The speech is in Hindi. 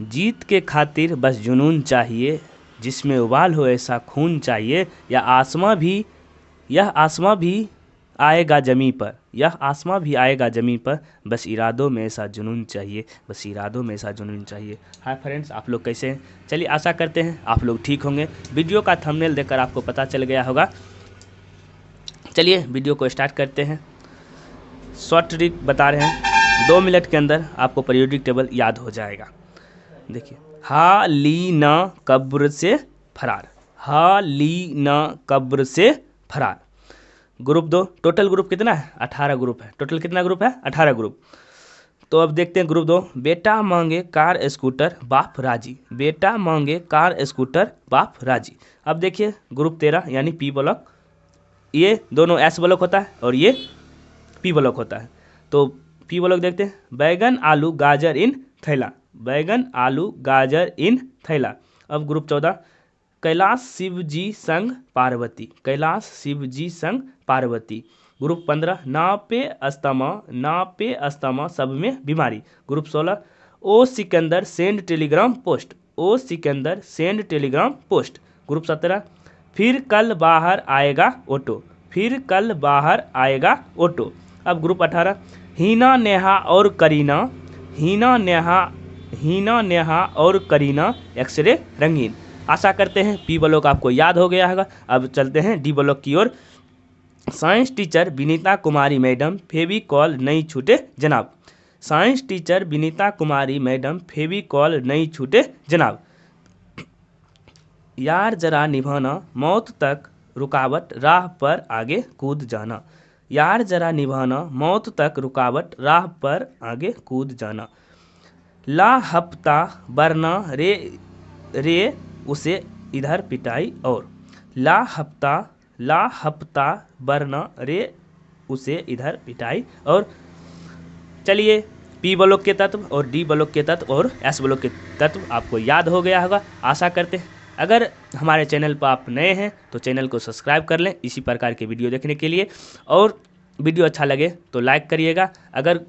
जीत के खातिर बस जुनून चाहिए, जिसमें उबाल हो ऐसा खून चाहिए, या आसमां भी, यह आसमां भी आएगा ज़मीं पर, यह आसमां भी आएगा ज़मीं पर, बस इरादों में ऐसा जुनून चाहिए, बस इरादों में ऐसा जुनून चाहिए। हाय फ्रेंड्स, आप लोग कैसे हैं? चलिए आशा करते हैं आप लोग ठीक होंगे। वीडियो का थंबनेल देखकर आपको पता चल गया होगा। चलिए वीडियो को स्टार्ट करते हैं। शॉर्ट ट्रिक बता रहे हैं। दो मिनट के अंदर आपको पीरियोडिक टेबल याद हो जाएगा। देखिए, हा ली न कब्र से फरार, हा ली न कब्र से फरार। ग्रुप दो, टोटल ग्रुप कितना है? अठारह ग्रुप है। टोटल कितना ग्रुप है? अठारह ग्रुप। तो अब देखते हैं ग्रुप दो, बेटा मांगे कार, स्कूटर, बाप, राज़ी। बेटा मांगे कार, स्कूटर, बाप, राज़ी। अब देखिए, ग्रुप तेरह, यानी पी ब्लॉक। ये दोनों एस ब्लॉक होता है और ये पी ब्लॉक होता है। तो पी ब्लॉक देखते हैं। बैगन, आलू, गाजर इन थैला। बैगन, आलू, गाजर इन थैला। अब ग्रुप चौदह, कैलाश शिव जी संग पार्वती, कैलाश शिव जी संग पार्वती। ग्रुप पंद्रह, ना पे अस्तमा ना पे अस्तमा सब में बीमारी। ग्रुप सोलह, ओ सिकंदर सेंड टेलीग्राम पोस्ट, ओ Sikandar send telegram post. Group सत्रह, फिर कल बाहर आएगा ऑटो, फिर कल बाहर आएगा ऑटो। अब ग्रुप अठारह, हीना नेहा और करीना, हीना नेहा हीना, नेहा और करीना एक्सरे रंगीन। आशा करते हैं पी ब्लॉक आपको याद हो गया होगा। अब चलते हैं डी ब्लॉक की ओर। Science teacher Vinita Kumari madam, Fevicol नहीं छूटे, जनाब। Science teacher Vinita Kumari madam, Fevicol नहीं छूटे, जनाब। यार जरा निभाना, मौत तक रुकावट, राह पर आगे कूद जाना। यार जरा निभाना, मौत तक रुकावट, राह पर आगे कूद जाना। ला हफ़्ता बरना रे रे, उसे इधर पिटाई और। ला हफ़्ता ला हफ़्ता बरना रे, उसे इधर पिटाई और। चलिए, पी ब्लॉक के तत्व और डी ब्लॉक के तत्व और एस ब्लॉक के तत्व आपको याद हो गया होगा। आशा करते हैं। अगर हमारे चैनल पर आप नए हैं तो चैनल को सब्सक्राइब कर लें इसी प्रकार के वीडियो देखने के लिए। और वीडियो अच्छा लगे तो लाइक करिएगा। अगर